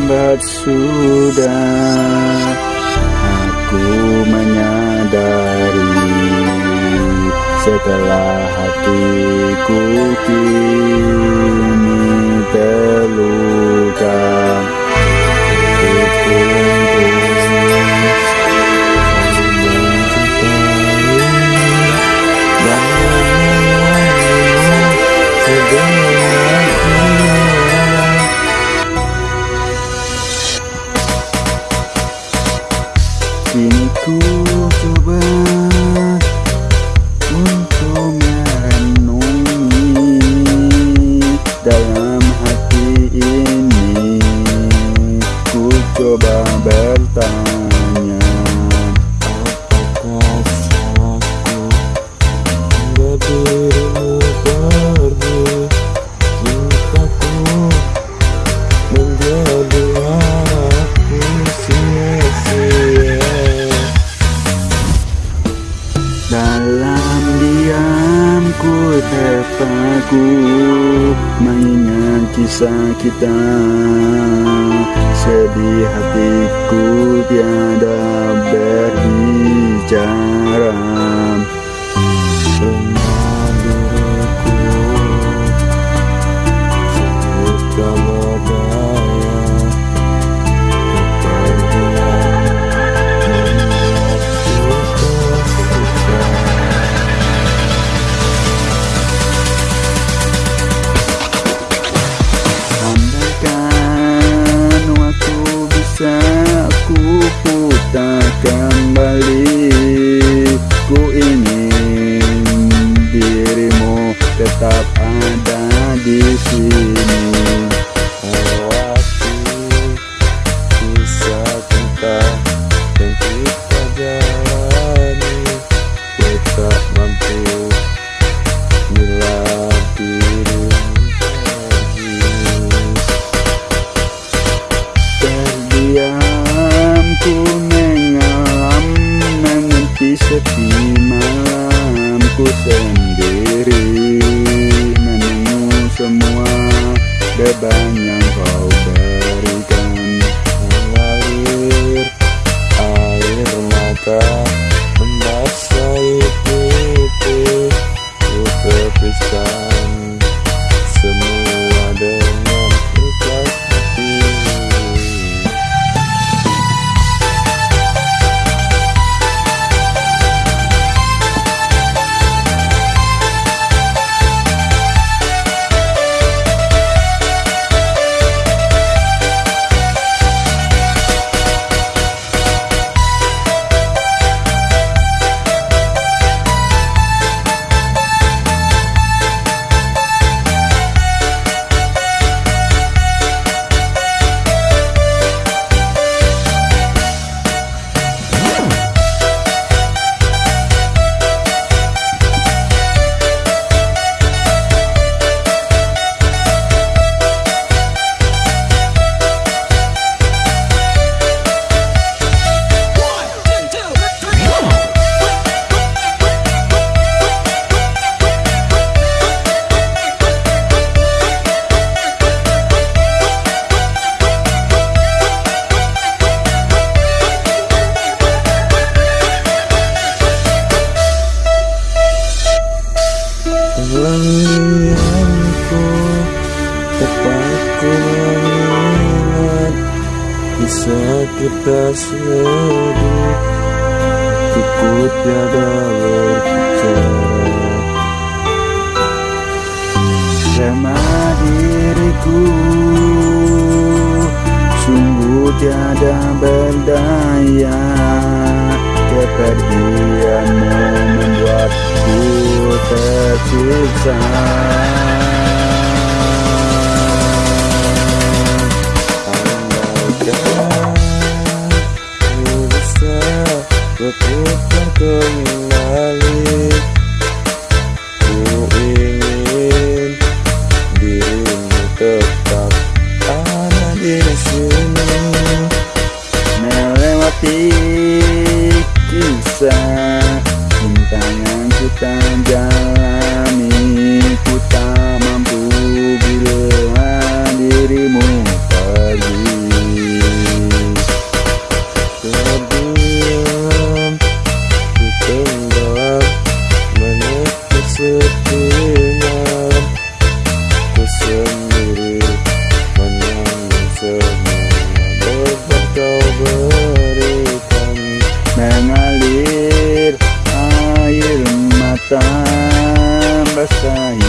terlambat sudah Aku menyadari Setelah hatiku kini. Dalam diamku terpaku Mengingat kisah kita. Sedih hatiku tiada beda ku putar kembali beba nhang vào bisa kita sedih Cukup tiada berbicara Sama diriku Sungguh tiada berdaya Kepergianmu membuatku tersisa. Palestine.